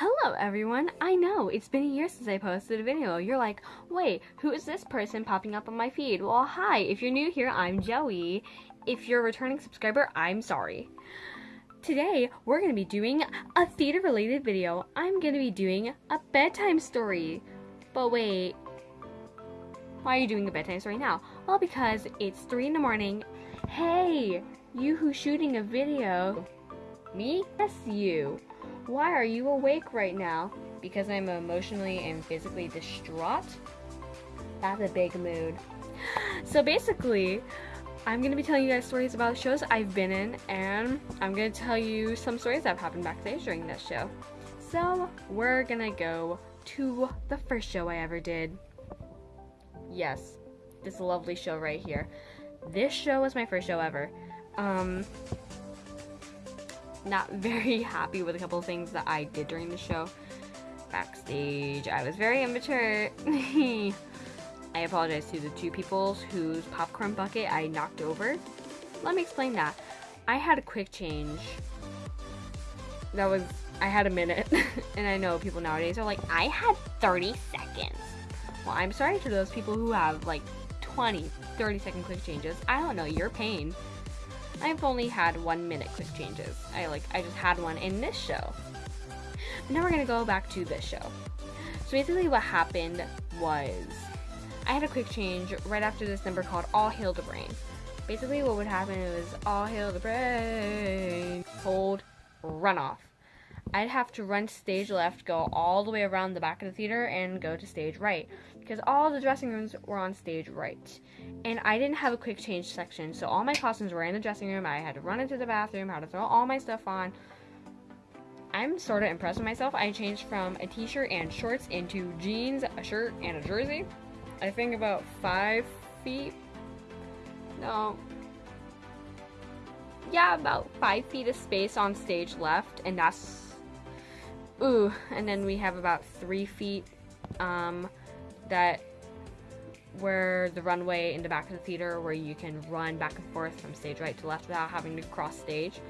Hello everyone! I know, it's been a year since I posted a video. You're like, wait, who is this person popping up on my feed? Well, hi, if you're new here, I'm Joey. If you're a returning subscriber, I'm sorry. Today, we're going to be doing a theater related video. I'm going to be doing a bedtime story. But wait, why are you doing a bedtime story now? Well, because it's 3 in the morning. Hey, you who's shooting a video. Me? Yes, you. Why are you awake right now? Because I'm emotionally and physically distraught? That's a big mood. So basically, I'm to be telling you guys stories about shows I've been in, and I'm to tell you some stories that have happened backstage during this show. So, we're to go to the first show I ever did. Yes, this lovely show right here. This show was my first show ever. Um, not very happy with a couple things that I did during the show. Backstage, I was very immature. I apologize to the two people whose popcorn bucket I knocked over. Let me explain that. I had a quick change. That was, I had a minute. and I know people nowadays are like, I had 30 seconds. Well, I'm sorry to those people who have like 20, 30 second quick changes. I don't know your pain. I've only had one minute quick changes. I like I just had one in this show. But now we're gonna go back to this show. So basically what happened was I had a quick change right after this number called All Hail the Brain. Basically what would happen was All Hail the Brain, hold, run off. I'd have to run stage left, go all the way around the back of the theater, and go to stage right. Because all the dressing rooms were on stage right. And I didn't have a quick change section, so all my costumes were in the dressing room. I had to run into the bathroom, had to throw all my stuff on. I'm sort of impressed with myself. I changed from a t shirt and shorts into jeans, a shirt, and a jersey. I think about five feet. No, yeah, about five feet of space on stage left, and that's Ooh, and then we have about three feet um, that where the runway in the back of the theater where you can run back and forth from stage right to left without having to cross stage.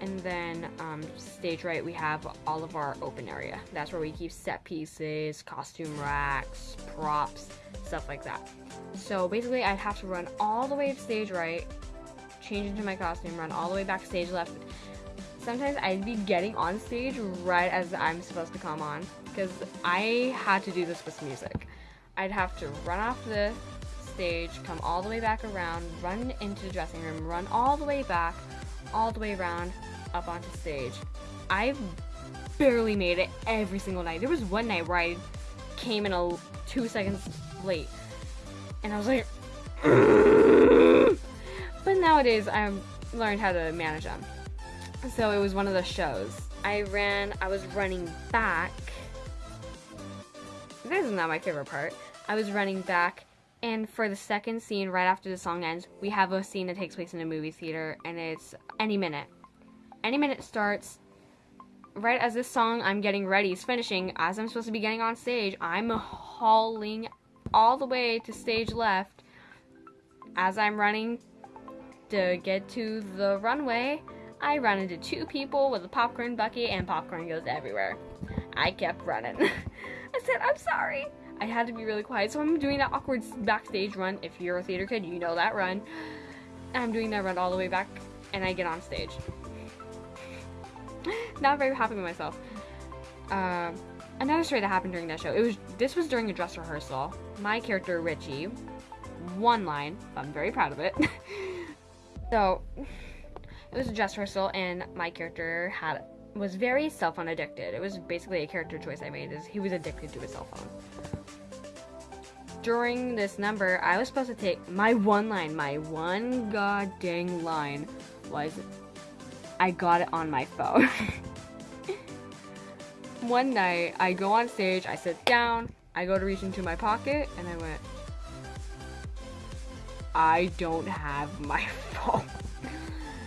And then um, stage right, we have all of our open area. That's where we keep set pieces, costume racks, props, stuff like that. So basically, I'd have to run all the way to stage right, change into my costume, run all the way back stage left, sometimes I'd be getting on stage right as I'm supposed to come on because I had to do this with music. I'd have to run off the stage, come all the way back around, run into the dressing room, run all the way back, all the way around, up onto stage. I've barely made it every single night. There was one night where I came in a two seconds late, and I was like, but nowadays I've learned how to manage them. So it was one of the shows. I ran, I was running back. This is not my favorite part. I was running back, and for the second scene, right after the song ends, we have a scene that takes place in a movie theater, and it's any minute. Any minute starts, right as this song I'm getting ready is finishing, as I'm supposed to be getting on stage, I'm hauling all the way to stage left as I'm running to get to the runway I run into two people with a popcorn bucket and popcorn goes everywhere. I kept running. I said, I'm sorry. I had to be really quiet, so I'm doing that awkward backstage run. If you're a theater kid, you know that run. I'm doing that run all the way back, and I get on stage. Not very happy with myself. Uh, another story that happened during that show. It was this was during a dress rehearsal. My character Richie, one line. I'm very proud of it. so it was a dress rehearsal, and my character had was very cell phone addicted. It was basically a character choice I made. Is he was addicted to his cell phone. During this number, I was supposed to take my one line, my one god dang line was I got it on my phone. one night, I go on stage, I sit down, I go to reach into my pocket, and I went, I don't have my phone.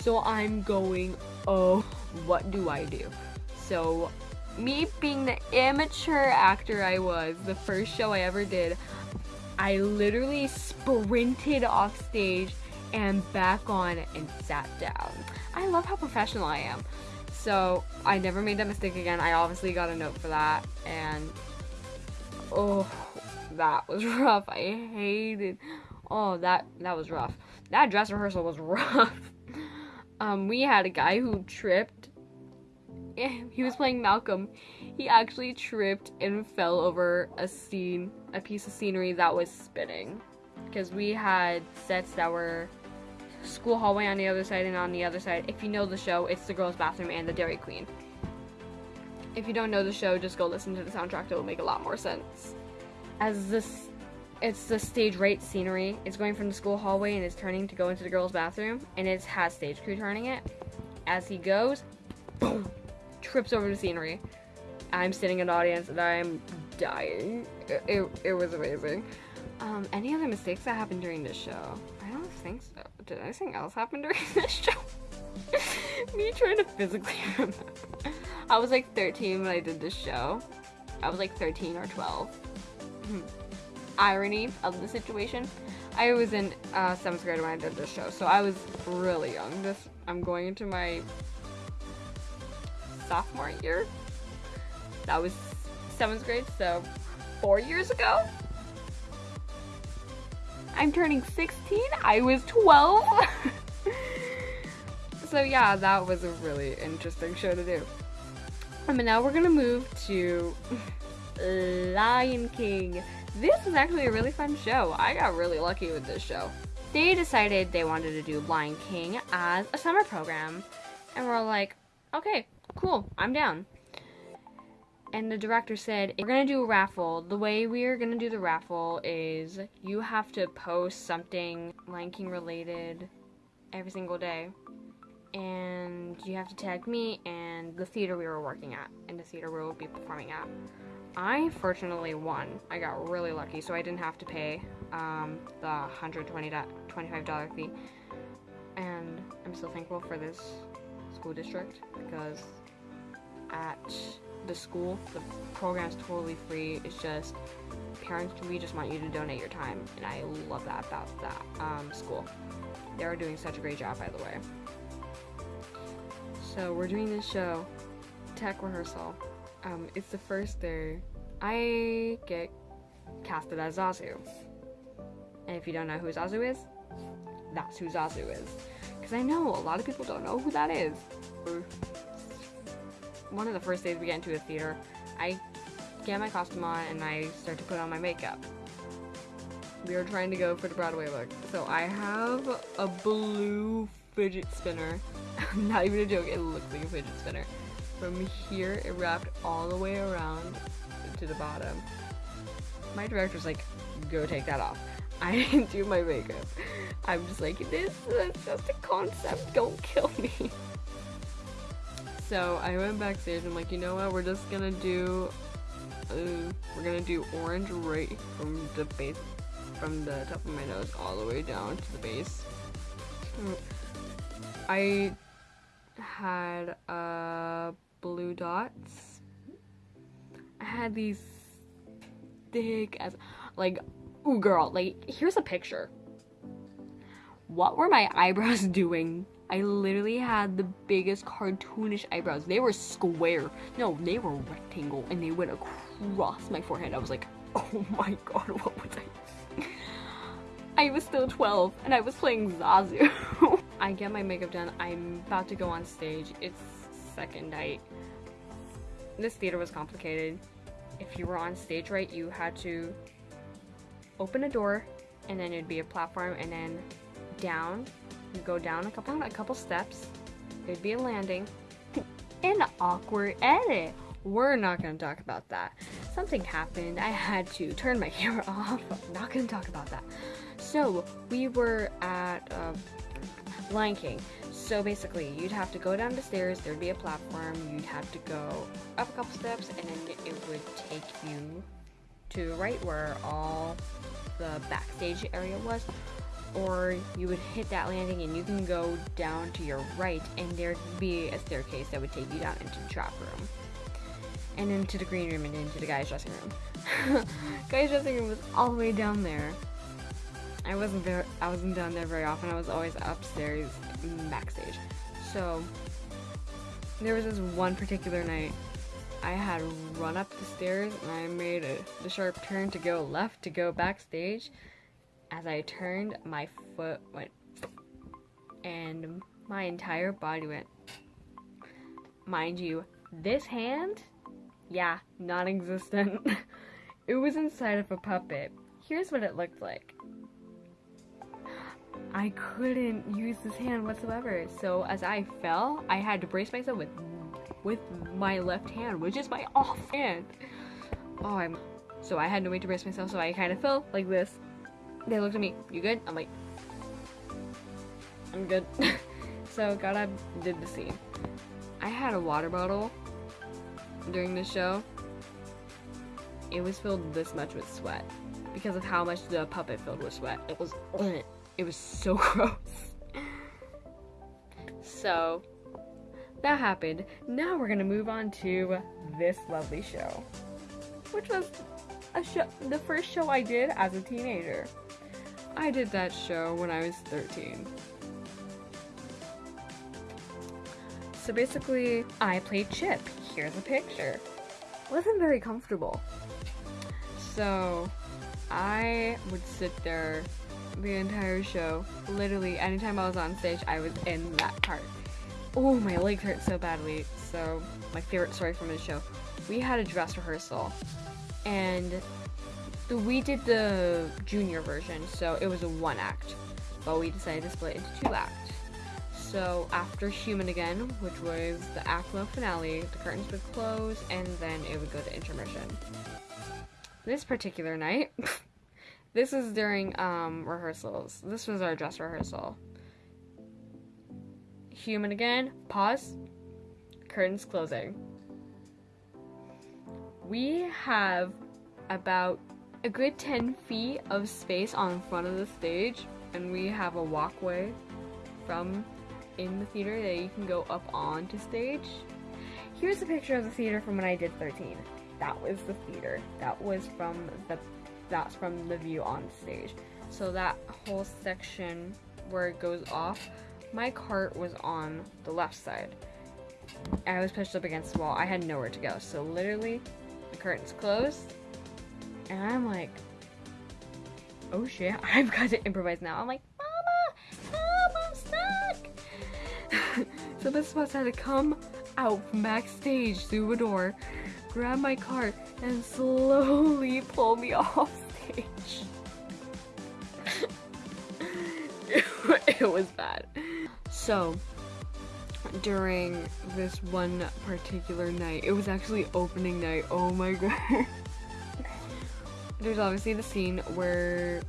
So I'm going, oh, what do I do? So me being the amateur actor I was, the first show I ever did, I literally sprinted off stage and back on and sat down. I love how professional I am. So I never made that mistake again. I obviously got a note for that, and oh, that was rough. I hated. Oh, that that was rough. That dress rehearsal was rough. Um, we had a guy who tripped. He was playing Malcolm. He actually tripped and fell over a scene, a piece of scenery that was spinning, because we had sets that were school hallway on the other side, and on the other side, if you know the show, it's the girls' bathroom and the Dairy Queen. If you don't know the show, just go listen to the soundtrack. It will make a lot more sense. As this, it's the stage right scenery. It's going from the school hallway and it's turning to go into the girls' bathroom, and it has stage crew turning it. As he goes, boom, trips over the scenery. I'm sitting in the audience and I'm dying. It, it, it was amazing. Um, any other mistakes that happened during this show? I don't think so. Did anything else happen during this show? Me trying to physically remember. I was like 13 when I did this show. I was like 13 or 12. Irony of the situation. I was in uh, seventh grade when I did this show, so I was really young. This I'm going into my sophomore year. That was seventh grade, so four years ago. I'm turning 16. I was 12. so yeah, that was a really interesting show to do. Um, and now we're gonna move to Lion King. This is actually a really fun show. I got really lucky with this show. They decided they wanted to do Lion King as a summer program. And we're like, okay, cool, I'm down and the director said, We're gonna do a raffle. The way we are gonna do the raffle is you have to post something Lion King related every single day. And you have to tag me and the theater we were working at, and the theater we will be performing at. I fortunately won. I got really lucky, so I didn't have to pay um, the $125 fee. And I'm so thankful for this school district because at the school. The program's totally free. It's just parents we just want you to donate your time, and I love that about that um, school. They are doing such a great job, by the way. So we're doing this show, tech rehearsal. Um, it's the first day. I get casted as Zazu. And if you don't know who Zazu is, that's who Zazu is. Because I know a lot of people don't know who that is. One of the first days we get into a theater, I get my costume on and I start to put on my makeup. We are trying to go for the Broadway look. So I have a blue fidget spinner. Not even a joke, it looks like a fidget spinner. From here, it wrapped all the way around to the bottom. My director's like, go take that off. I didn't do my makeup. I'm just like, this is just a concept, don't kill me. So I went backstage. I'm like, you know what? We're just gonna do. Uh, we're gonna do orange right from the base, from the top of my nose all the way down to the base. I had uh, blue dots. I had these thick as like, ooh girl, like here's a picture. What were my eyebrows doing I literally had the biggest cartoonish eyebrows. They were square. No, they were rectangle and they went across my forehead. I was like, oh my god, what was I? I was still 12 and I was playing Zazu. I get my makeup done. I'm about to go on stage. It's second night. This theater was complicated. If you were on stage right, you had to open a door and then it'd be a platform and then down you go down a couple a couple steps. There'd be a landing. An awkward edit. We're not gonna talk about that. Something happened. I had to turn my camera off. I'm not gonna talk about that. So we were at uh, Lion King. So basically, you'd have to go down the stairs. There'd be a platform. You'd have to go up a couple steps, and then it would take you to right where all the backstage area was or you would hit that landing and you can go down to your right and there'd be a staircase that would take you down into the trap room and into the green room and into the guy's dressing room guy's dressing room was all the way down there i wasn't very i wasn't down there very often i was always upstairs backstage so there was this one particular night I had run up the stairs and I made a, the sharp turn to go left to go backstage. As I turned, my foot went and my entire body went. Mind you, this hand, yeah, non existent. it was inside of a puppet. Here's what it looked like. I couldn't use this hand whatsoever. So as I fell, I had to brace myself with with my left hand, which is my off hand. Oh, I'm so I had no way to brace myself, so I kind of fell like this. They looked at me, "You good?" I'm like, "I'm good." so got up, did the scene. I had a water bottle during the show. It was filled this much with sweat because of how much the puppet filled with sweat. It was, it was so gross. So that happened. Now we're gonna move on to this lovely show, which was a show, the first show I did as a teenager. I did that show when I was 13. So basically, I played Chip. Here's a picture. Wasn't very comfortable. So, I would sit there the entire show. Literally, anytime I was on stage, I was in that part. Oh, my legs hurt so badly. So, my favorite story from the show. We had a dress rehearsal, and we did the junior version, so it was a one act, but we decided to split into two acts. So after Human Again, which was the one finale, the curtains would close and then it would go to intermission. This particular night, this is during um, rehearsals. This was our dress rehearsal. Human Again, pause, curtains closing. We have about a good 10 feet of space on front of the stage, and we have a walkway from in the theater that you can go up onto stage. Here's a picture of the theater from when I did 13. That was the theater. That was from the that's from the view on stage. So that whole section where it goes off, my cart was on the left side. I was pushed up against the wall. I had nowhere to go. So literally, the curtains closed, and I'm like, oh shit, I've got to improvise now. I'm like, mama, mama, snack. so this bus had to come out from backstage through a door, grab my cart, and slowly pull me off stage. it was bad. So, during this one particular night, it was actually opening night. Oh my god. There's obviously the scene where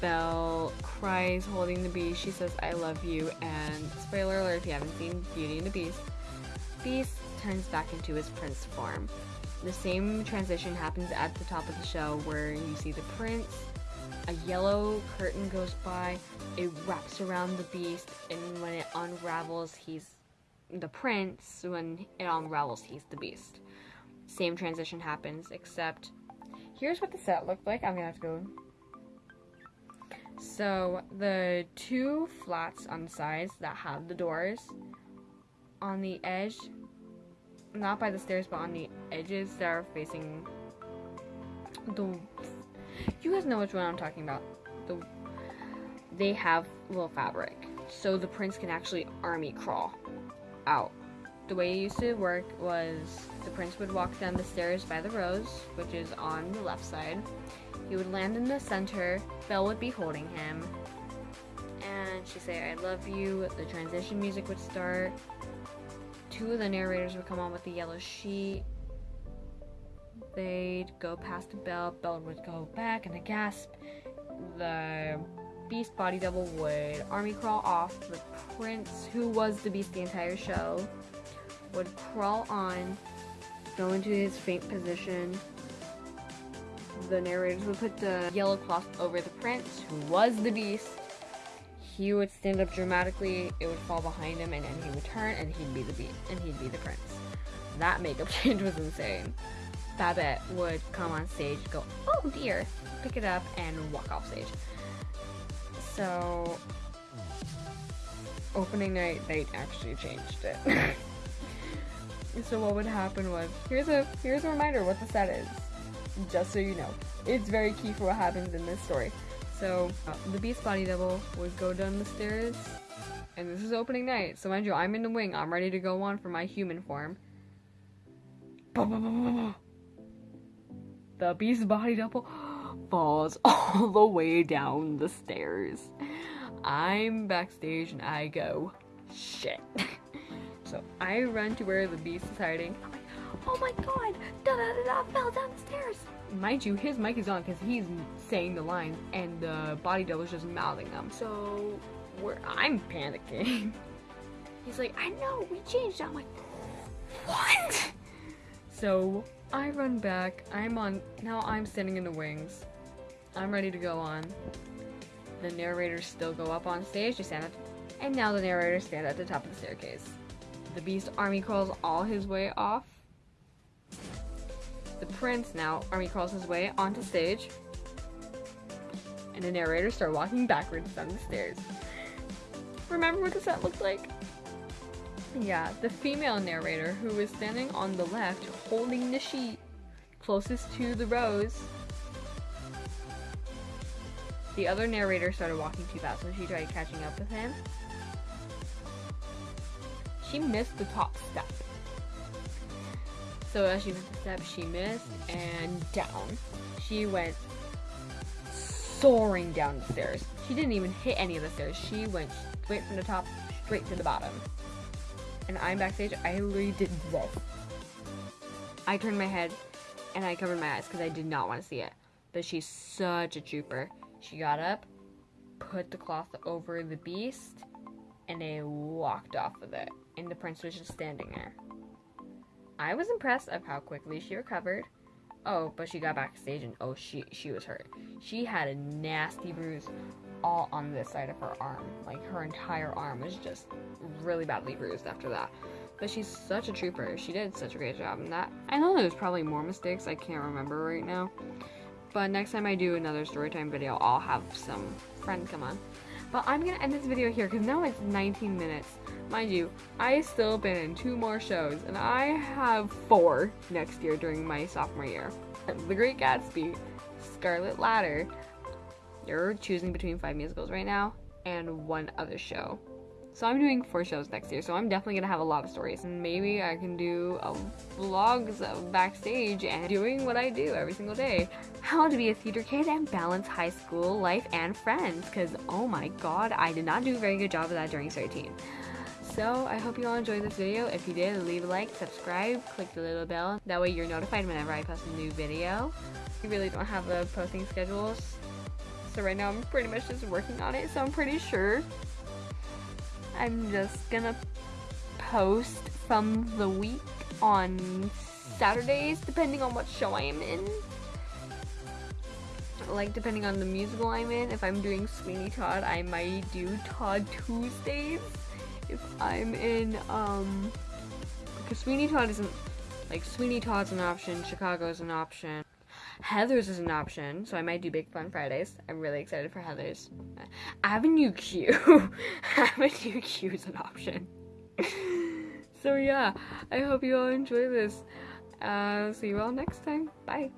Belle cries holding the beast. She says, I love you. And spoiler alert if you haven't seen Beauty and the Beast, Beast turns back into his prince form. The same transition happens at the top of the show where you see the prince, a yellow curtain goes by, it wraps around the beast, and when it unravels, he's the prince. When it unravels, he's the beast. Same transition happens, except here's what the set looked like. I'm gonna have to go so the two flats on the sides that have the doors on the edge, not by the stairs, but on the edges that are facing the. You guys know which one I'm talking about. The they have little fabric, so the prince can actually army crawl out. The way it used to work was the prince would walk down the stairs by the rose, which is on the left side he would land in the center, Belle would be holding him, and she'd say, I love you. The transition music would start. Two of the narrators would come on with the yellow sheet. They'd go past the Belle, Belle would go back and a gasp. The beast body double would army crawl off. The prince, who was the beast the entire show, would crawl on, go into his faint position, the narrators would put the yellow cloth over the prince, who was the beast. He would stand up dramatically, it would fall behind him, and then he would turn, and he'd be the beat, and he'd be the prince. That makeup change was insane. Babette would come on stage, go, oh dear, pick it up, and walk off stage. So, opening night, they actually changed it. So what would happen was here's a here's a reminder what the set is, just so you know. It's very key for what happens in this story. So uh, the Beast body double would go down the stairs, and this is opening night. So mind you, I'm in the wing. I'm ready to go on for my human form. The Beast body double falls all the way down the stairs. I'm backstage and I go, shit. so I run to where the beast is hiding. Oh my god, da da da da, fell down the stairs. Mind you, his mic is on because he's saying the lines and the body double is just mouthing them. So we're, I'm panicking. He's like, I know, we changed. I'm like, what? So I run back. I'm on, now I'm standing in the wings. I'm ready to go on. The narrators still go up on stage to stand at, and now the narrators stand at the top of the staircase. The beast army crawls all his way off. The prince now army crawls his way onto stage. And the narrators start walking backwards down the stairs. Remember what the set looked like? Yeah, the female narrator who was standing on the left holding the sheet closest to the rose the other narrator started walking too fast so she tried catching up with him. She missed the top step. So as she missed the step, she missed and down. She went soaring down the stairs. She didn't even hit any of the stairs. She went straight from the top straight to the bottom. And I'm backstage. I literally did this. I turned my head and I covered my eyes because I did not want to see it. But she's such a trooper. She got up, put the cloth over the beast, and they walked off with it. And the prince was just standing there. I was impressed of how quickly she recovered. Oh, but she got backstage and oh, she she was hurt. She had a nasty bruise all on this side of her arm. Like her entire arm was just really badly bruised after that. But she's such a trooper. She did such a great job in that. I know there's probably more mistakes. I can't remember right now. But next time I do another storytime video, I'll have some friends come on. But I'm gonna end this video here because now it's 19 minutes. Mind you, I still been in two more shows, and I have four next year during my sophomore year. The Great Gatsby, Scarlet Letter, you're choosing between five musicals right now, and one other show. So I'm doing four shows next year, so I'm definitely gonna have a lot of stories. And maybe I can do a vlogs of backstage and doing what I do every single day. How to be a theater kid and balance high school life and friends, because oh my god, I did not do a very good job of that during 13. So I hope you all enjoyed this video. If you did, leave a like, subscribe, click the little bell. That way you're notified whenever I post a new video. We really don't have a posting schedule, so right now I'm pretty much just working on it, so I'm pretty sure I'm just gonna post from the week on Saturdays, depending on what show I am in. Like, depending on the musical I'm in. If I'm doing Sweeney Todd, I might do Todd Tuesdays. If I'm in, um, because Sweeney Todd isn't, like, Sweeney Todd's an option, Chicago's an option. Heathers is an option, so I might do Big Fun Fridays. I'm really excited for Heathers. Avenue Q. Avenue Q is an option. so yeah, I hope you all enjoy this. Uh, see you all next time. Bye.